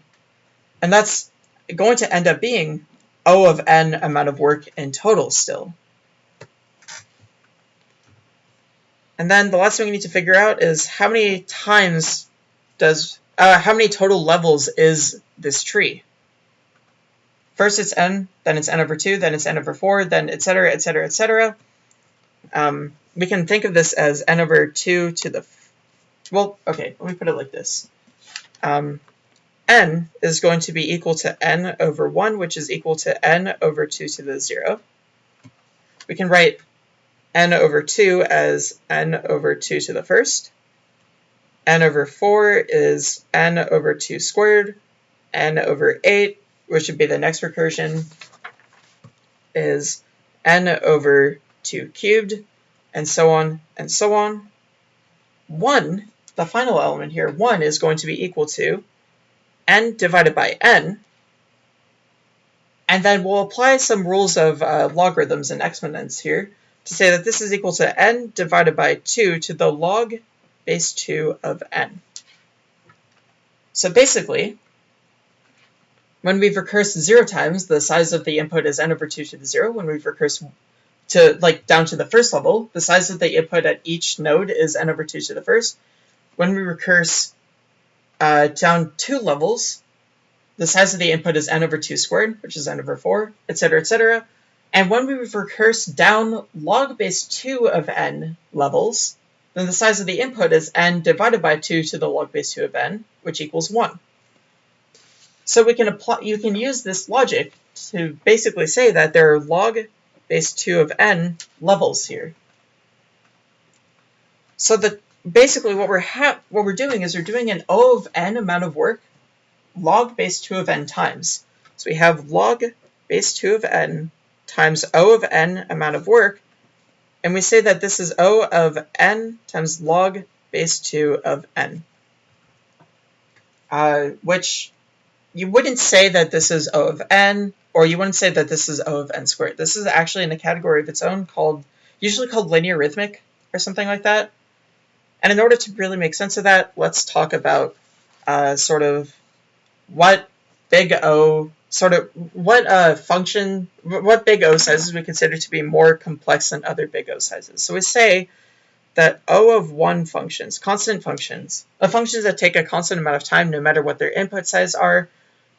And that's going to end up being O of n amount of work in total still. And then the last thing we need to figure out is how many times does, uh, how many total levels is this tree? First it's n, then it's n over 2, then it's n over 4, then etc., etc., etc. we can think of this as n over 2 to the, well, okay, let me put it like this. Um, n is going to be equal to n over 1, which is equal to n over 2 to the 0. We can write n over 2 as n over 2 to the first. n over 4 is n over 2 squared. n over 8, which would be the next recursion, is n over 2 cubed, and so on and so on. 1, the final element here, 1 is going to be equal to n divided by n, and then we'll apply some rules of uh, logarithms and exponents here to say that this is equal to n divided by 2 to the log base 2 of n. So basically, when we've recursed 0 times, the size of the input is n over 2 to the 0. When we've recursed to like down to the first level, the size of the input at each node is n over 2 to the first. When we recurse uh, down two levels, the size of the input is n over 2 squared, which is n over 4, etc., etc. And when we recurse down log base 2 of n levels, then the size of the input is n divided by 2 to the log base 2 of n, which equals 1. So we can apply, you can use this logic to basically say that there are log base 2 of n levels here. So that basically what we're what we're doing is we're doing an O of n amount of work log base 2 of n times. So we have log base 2 of n times O of n amount of work, and we say that this is O of n times log base 2 of n. Uh, which you wouldn't say that this is O of n, or you wouldn't say that this is O of n squared. This is actually in a category of its own called, usually called linearithmic, or something like that. And in order to really make sense of that, let's talk about uh, sort of what big O, sort of what uh, function, what big O sizes we consider to be more complex than other big O sizes. So we say that O of 1 functions, constant functions, the functions that take a constant amount of time no matter what their input size are,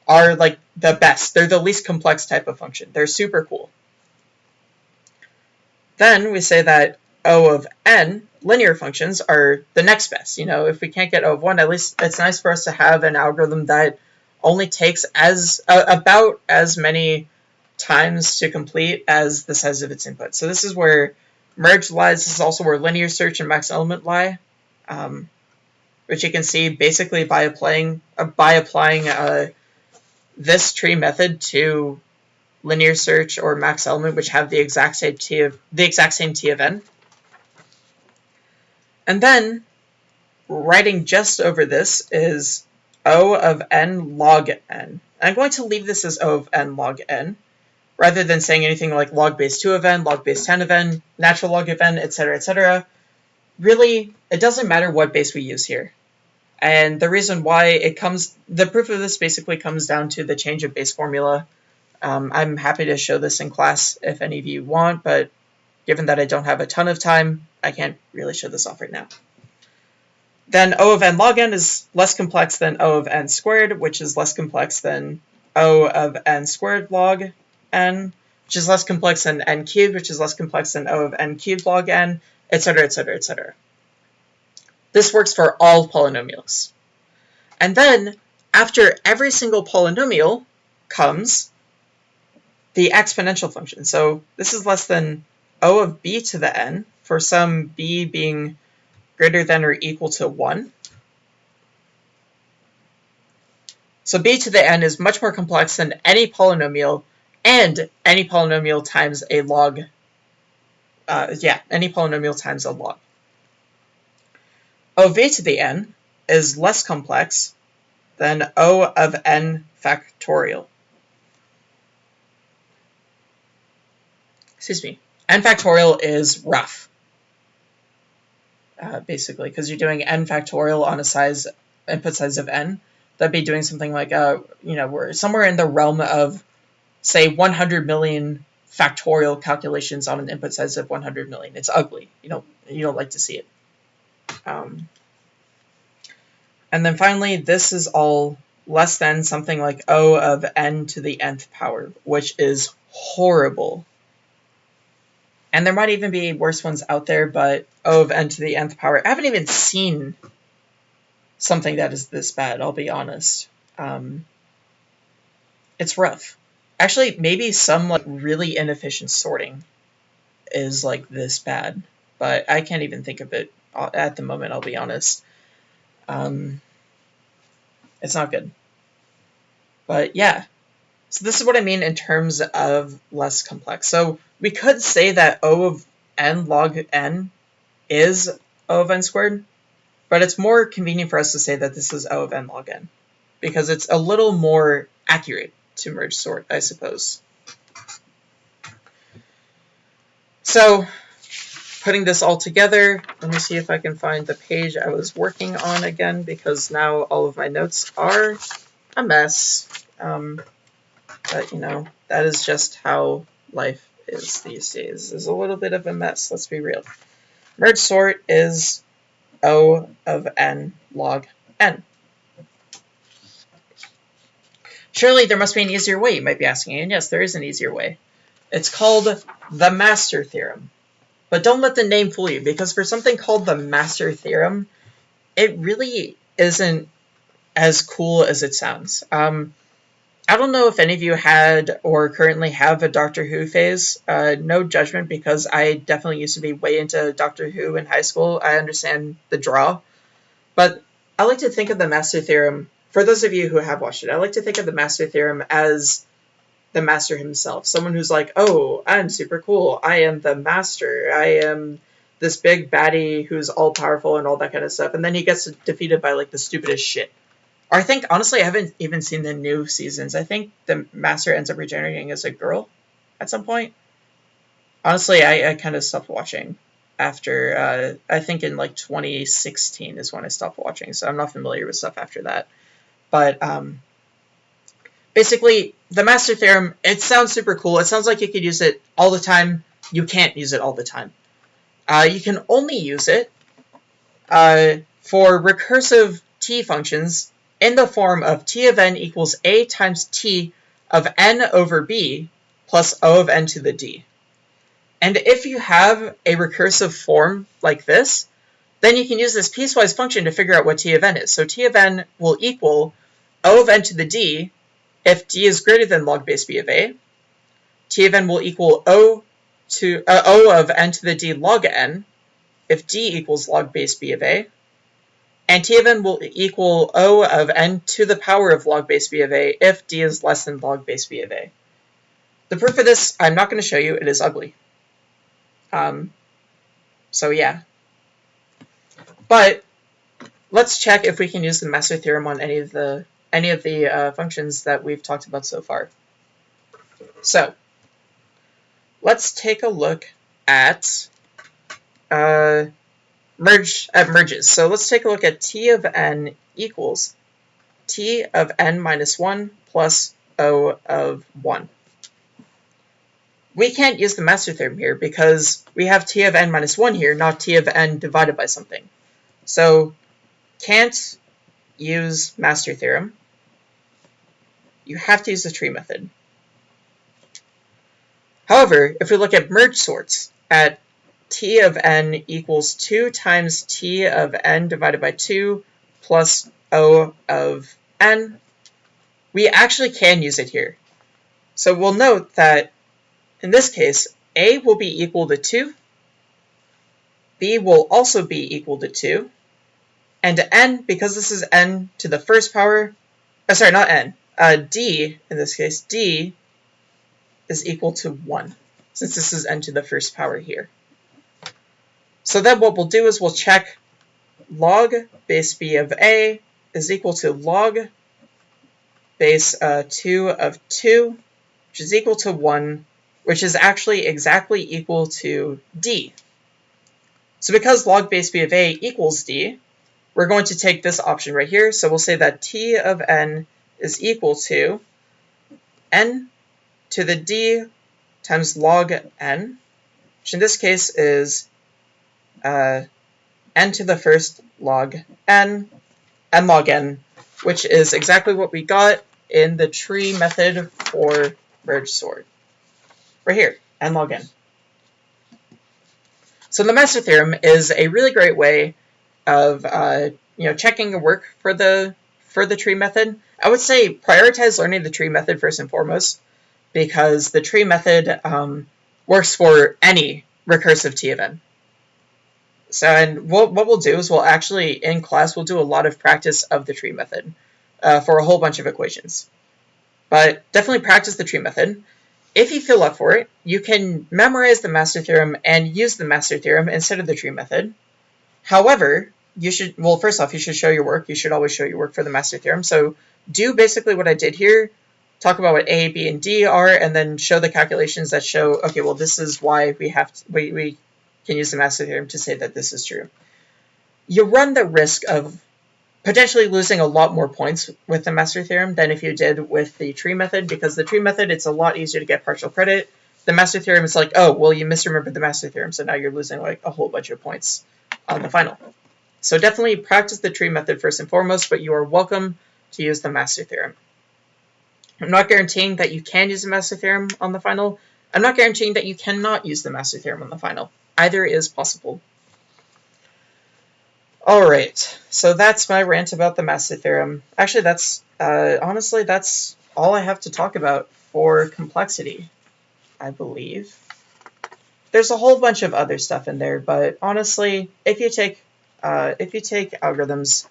are like the best. They're the least complex type of function. They're super cool. Then we say that O of n linear functions are the next best. You know, if we can't get O of 1, at least it's nice for us to have an algorithm that only takes as uh, about as many times to complete as the size of its input. So this is where merge lies. This is also where linear search and max element lie, um, which you can see basically by applying uh, by applying uh, this tree method to linear search or max element, which have the exact same t of the exact same t of n. And then writing just over this is O of n log n. I'm going to leave this as O of n log n, rather than saying anything like log base 2 of n, log base 10 of n, natural log of n, etc., etc. Really, it doesn't matter what base we use here. And the reason why it comes, the proof of this basically comes down to the change of base formula. Um, I'm happy to show this in class if any of you want, but given that I don't have a ton of time, I can't really show this off right now. Then O of n log n is less complex than O of n squared, which is less complex than O of n squared log n, which is less complex than n cubed, which is less complex than O of n cubed log n, etc., etc., etc. This works for all polynomials. And then after every single polynomial comes the exponential function. So this is less than o of b to the n for some b being greater than or equal to 1. So b to the n is much more complex than any polynomial and any polynomial times a log. Uh, yeah, any polynomial times a log. ov to the n is less complex than o of n factorial. Excuse me. N factorial is rough, uh, basically, because you're doing n factorial on a size input size of n. That'd be doing something like, uh, you know, we're somewhere in the realm of, say, 100 million factorial calculations on an input size of 100 million. It's ugly. You don't you don't like to see it. Um, and then finally, this is all less than something like O of n to the nth power, which is horrible. And there might even be worse ones out there, but of n to the nth power. I haven't even seen something that is this bad, I'll be honest. Um, it's rough. Actually, maybe some like really inefficient sorting is like this bad, but I can't even think of it at the moment, I'll be honest. Um, it's not good. But yeah, so this is what I mean in terms of less complex. So we could say that O of n log n is O of n squared, but it's more convenient for us to say that this is O of n log n, because it's a little more accurate to merge sort, I suppose. So putting this all together, let me see if I can find the page I was working on again, because now all of my notes are a mess. Um, but, you know, that is just how life is these days. Is a little bit of a mess, let's be real. Merge sort is O of n log n. Surely there must be an easier way, you might be asking, and yes, there is an easier way. It's called the master theorem. But don't let the name fool you, because for something called the master theorem, it really isn't as cool as it sounds. Um, I don't know if any of you had or currently have a Doctor Who phase. Uh, no judgment because I definitely used to be way into Doctor Who in high school. I understand the draw. But I like to think of the Master Theorem, for those of you who have watched it, I like to think of the Master Theorem as the Master himself. Someone who's like, oh, I'm super cool. I am the Master. I am this big baddie who's all powerful and all that kind of stuff. And then he gets defeated by like the stupidest shit. I think, honestly, I haven't even seen the new seasons. I think the Master ends up regenerating as a girl at some point. Honestly, I, I kind of stopped watching after, uh, I think in like 2016 is when I stopped watching, so I'm not familiar with stuff after that. But, um, basically, the Master Theorem, it sounds super cool. It sounds like you could use it all the time. You can't use it all the time. Uh, you can only use it uh, for recursive t functions in the form of t of n equals a times t of n over b plus o of n to the d. And if you have a recursive form like this, then you can use this piecewise function to figure out what t of n is. So t of n will equal o of n to the d if d is greater than log base b of a. t of n will equal o to uh, o of n to the d log n if d equals log base b of a and t of n will equal O of n to the power of log base b of a if d is less than log base b of a. The proof of this, I'm not going to show you, it is ugly. Um, so yeah. But let's check if we can use the master theorem on any of the any of the uh, functions that we've talked about so far. So let's take a look at uh, merge uh, merges. So let's take a look at t of n equals t of n minus 1 plus o of 1. We can't use the master theorem here because we have t of n minus 1 here, not t of n divided by something. So can't use master theorem. You have to use the tree method. However, if we look at merge sorts at t of n equals 2 times t of n divided by 2 plus o of n we actually can use it here. So we'll note that in this case, a will be equal to 2, b will also be equal to 2, and n, because this is n to the first power, oh, sorry, not n, uh, d, in this case, d is equal to 1, since this is n to the first power here. So then what we'll do is we'll check log base b of a is equal to log base uh, 2 of 2, which is equal to 1, which is actually exactly equal to d. So because log base b of a equals d, we're going to take this option right here. So we'll say that t of n is equal to n to the d times log n, which in this case is uh, n to the first log n, n log n, which is exactly what we got in the tree method for merge sort. Right here, n log n. So the master theorem is a really great way of uh, you know checking your work for the for the tree method. I would say prioritize learning the tree method first and foremost because the tree method um, works for any recursive t of n. So, and what, what we'll do is we'll actually, in class, we'll do a lot of practice of the tree method uh, for a whole bunch of equations. But definitely practice the tree method. If you feel up for it, you can memorize the master theorem and use the master theorem instead of the tree method. However, you should, well, first off, you should show your work. You should always show your work for the master theorem. So do basically what I did here, talk about what A, B, and D are, and then show the calculations that show, okay, well, this is why we have to, we, we can use the master theorem to say that this is true. You run the risk of potentially losing a lot more points with the master theorem than if you did with the tree method, because the tree method, it's a lot easier to get partial credit. The master theorem is like, oh, well, you misremembered the master theorem, so now you're losing like a whole bunch of points on the final. So definitely practice the tree method first and foremost, but you are welcome to use the master theorem. I'm not guaranteeing that you can use the master theorem on the final. I'm not guaranteeing that you cannot use the master theorem on the final. Either is possible. Alright, so that's my rant about the master theorem. Actually, that's, uh, honestly, that's all I have to talk about for complexity, I believe. There's a whole bunch of other stuff in there, but honestly, if you take, uh, if you take algorithms,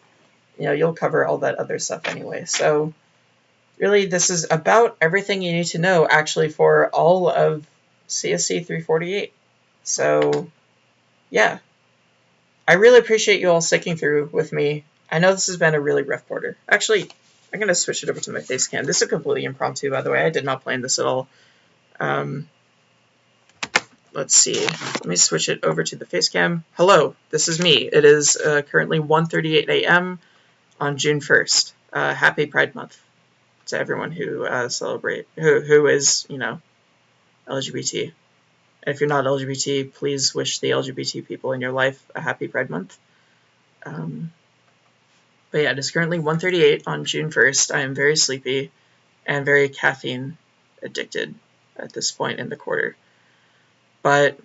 you know, you'll cover all that other stuff anyway. So, really, this is about everything you need to know, actually, for all of CSC 348. So, yeah. I really appreciate you all sticking through with me. I know this has been a really rough border. Actually, I'm going to switch it over to my face cam. This is completely impromptu, by the way. I did not plan this at all. Um, let's see. Let me switch it over to the face cam. Hello, this is me. It is uh, currently 1.38 a.m. on June 1st. Uh, happy Pride Month to everyone who uh, celebrate, who, who is, you know, LGBT. And if you're not LGBT, please wish the LGBT people in your life a happy Pride Month. Um, but yeah, it is currently 1.38 on June 1st. I am very sleepy and very caffeine addicted at this point in the quarter. But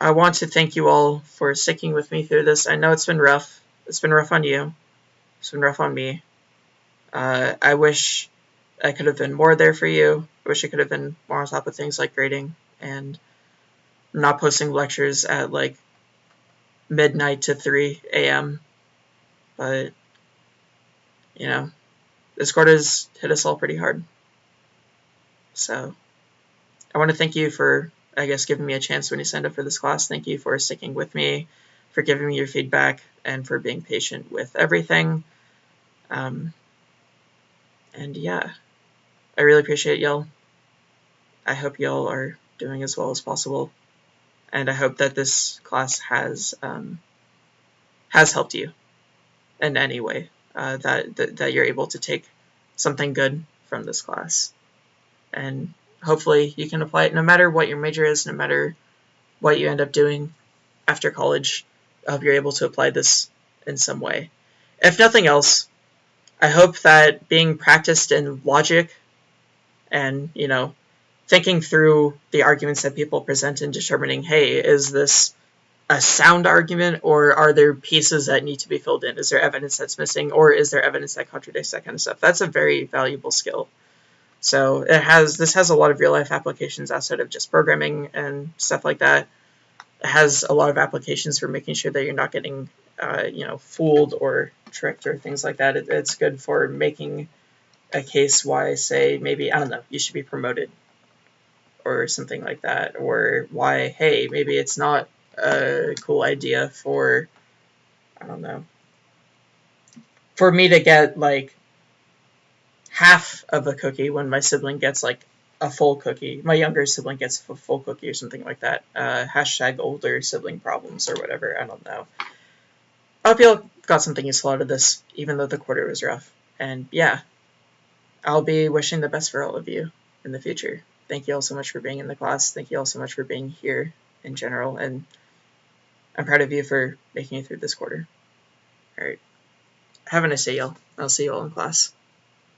I want to thank you all for sticking with me through this. I know it's been rough. It's been rough on you. It's been rough on me. Uh, I wish I could have been more there for you. I wish I could have been more on top of things like grading and not posting lectures at like midnight to 3 a.m. But, you know, this quarter has hit us all pretty hard. So, I want to thank you for, I guess, giving me a chance when you signed up for this class. Thank you for sticking with me, for giving me your feedback, and for being patient with everything. Um, and yeah, I really appreciate y'all. I hope y'all are doing as well as possible and I hope that this class has um, has helped you in any way uh, that, that that you're able to take something good from this class, and hopefully you can apply it no matter what your major is, no matter what you end up doing after college. I hope you're able to apply this in some way. If nothing else, I hope that being practiced in logic and you know thinking through the arguments that people present and determining, hey, is this a sound argument or are there pieces that need to be filled in? Is there evidence that's missing or is there evidence that contradicts that kind of stuff? That's a very valuable skill. So it has this has a lot of real life applications outside of just programming and stuff like that. It has a lot of applications for making sure that you're not getting uh, you know fooled or tricked or things like that. It, it's good for making a case why say maybe I don't know you should be promoted or something like that, or why hey maybe it's not a cool idea for I don't know for me to get like half of a cookie when my sibling gets like a full cookie. My younger sibling gets a full cookie or something like that. Uh, hashtag older sibling problems or whatever. I don't know. I hope you all got something useful out of this, even though the quarter was rough. And yeah, I'll be wishing the best for all of you in the future. Thank you all so much for being in the class. Thank you all so much for being here in general. And I'm proud of you for making it through this quarter. All right. Have a nice day, y'all. I'll see you all in class.